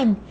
time.